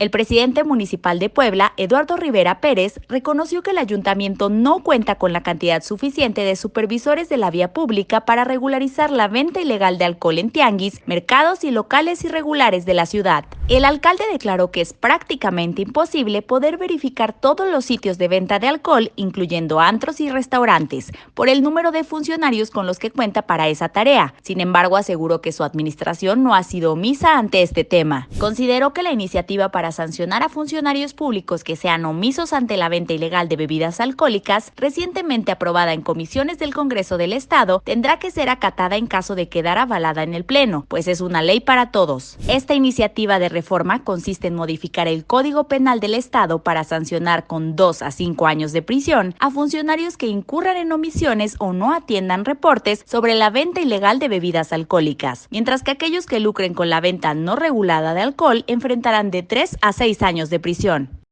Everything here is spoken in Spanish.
El presidente municipal de Puebla, Eduardo Rivera Pérez, reconoció que el ayuntamiento no cuenta con la cantidad suficiente de supervisores de la vía pública para regularizar la venta ilegal de alcohol en tianguis, mercados y locales irregulares de la ciudad. El alcalde declaró que es prácticamente imposible poder verificar todos los sitios de venta de alcohol, incluyendo antros y restaurantes, por el número de funcionarios con los que cuenta para esa tarea. Sin embargo, aseguró que su administración no ha sido omisa ante este tema. Consideró que la iniciativa para para sancionar a funcionarios públicos que sean omisos ante la venta ilegal de bebidas alcohólicas, recientemente aprobada en comisiones del Congreso del Estado, tendrá que ser acatada en caso de quedar avalada en el Pleno, pues es una ley para todos. Esta iniciativa de reforma consiste en modificar el Código Penal del Estado para sancionar con dos a cinco años de prisión a funcionarios que incurran en omisiones o no atiendan reportes sobre la venta ilegal de bebidas alcohólicas, mientras que aquellos que lucren con la venta no regulada de alcohol enfrentarán de tres a seis años de prisión.